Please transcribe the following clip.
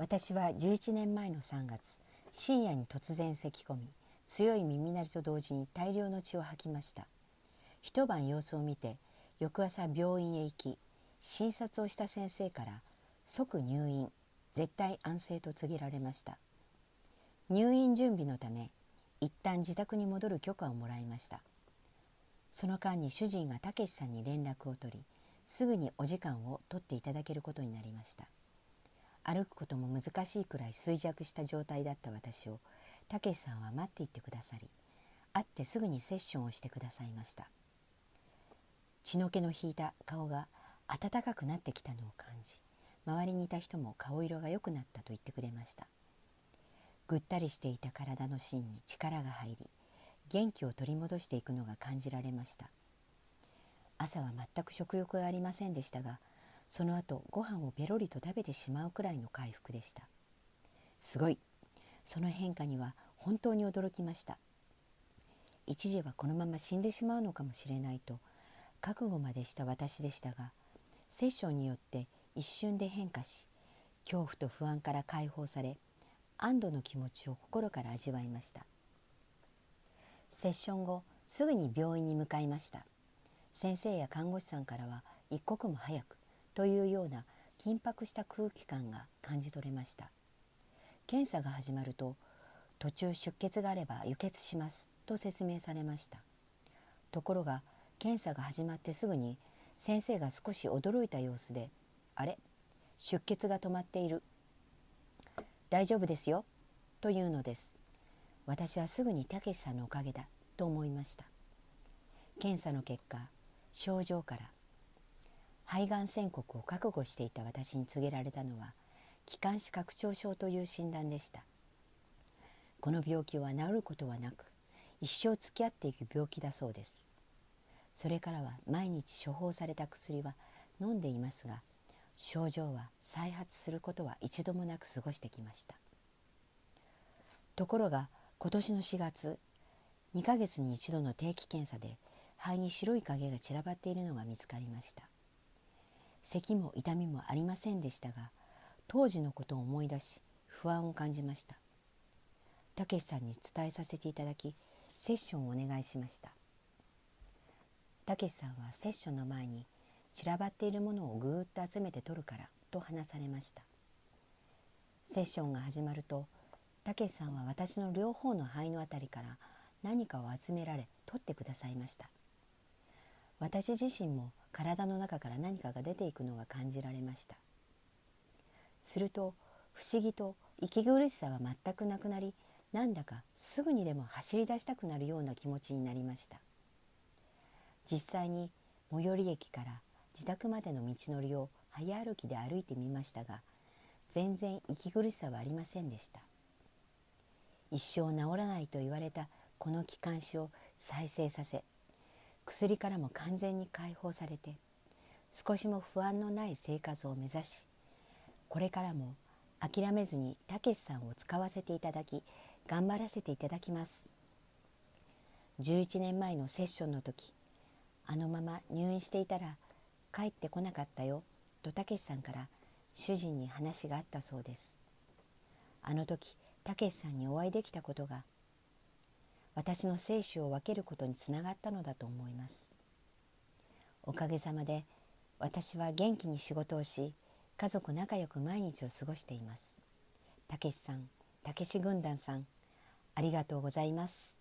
私は11年前の3月深夜に突然咳き込み強い耳鳴りと同時に大量の血を吐きました。一晩様子を見て翌朝病院へ行き診察をした先生から即入院絶対安静と告げられました。入院準備のため一旦自宅に戻る許可をもらいました。その間に主人がたけしさんに連絡を取りすぐにお時間を取っていただけることになりました。歩くことも難しいくらい衰弱した状態だった私をたけしさんは待っていてくださり会ってすぐにセッションをしてくださいました。血の気の引いた顔が暖かくなってきたのを感じ周りにいた人も顔色が良くなったと言ってくれました。ぐったりしていた体の芯に力が入り元気を取り戻していくのが感じられました。朝は全く食欲がありませんでしたがその後ご飯をペロリと食べてしまうくらいの回復でした。すごい。その変化には本当に驚きました。一時はこのまま死んでしまうのかもしれないと覚悟までした私でしたがセッションによって一瞬で変化し恐怖と不安から解放され安堵の気持ちを心から味わいました。セッション後すぐに病院に向かいました。先生や看護師さんからは一刻も早くというような緊迫した空気感が感じ取れました。検査が始まると途中出血があれば輸血しますと説明されました。ところが検査が始まってすぐに先生が少し驚いた様子で「あれ？出血が止まっている。大丈夫ですよ」というのです。私はすぐにたけしさんのおかげだと思いました。検査の結果症状から肺がん宣告を覚悟していた私に告げられたのは気管支拡張症という診断でした。この病気は治ることはなく一生付き合っていく病気だそうです。それからは毎日処方された薬は飲んでいますが症状は再発することは一度もなく過ごしてきました。ところが今年の4月2ヶ月に一度の定期検査で肺に白い影が散らばっているのが見つかりました。咳も痛みもありませんでしたが当時のことを思い出し不安を感じました。たけしさんに伝えさせていただきセッションをお願いしました。たけしさんはセッションの前に散らばっているものをぐーっと集めて取るからと話されました。セッションが始まるとたけしさんは私の両方の肺のあたりから何かを集められ取ってくださいました。私自身も体の中から何かが出ていくのが感じられました。すると不思議と息苦しさは全くなくなりなんだかすぐにでも走り出したくなるような気持ちになりました。実際に最寄り駅から自宅までの道のりを早歩きで歩いてみましたが全然息苦しさはありませんでした。一生治らないと言われたこの気管支を再生させ薬からも完全に解放されて少しも不安のない生活を目指しこれからも諦めずにたけしさんを使わせていただき頑張らせていただきます。11年前のセッションの時あのまま入院していたら帰ってこなかったよとたけしさんから主人に話があったそうです。あの時たけしさんにお会いできたことが私の生死を分けることにつながったのだと思います。おかげさまで私は元気に仕事をし家族仲良く毎日を過ごしています。たけしさんたけし軍団さんありがとうございます。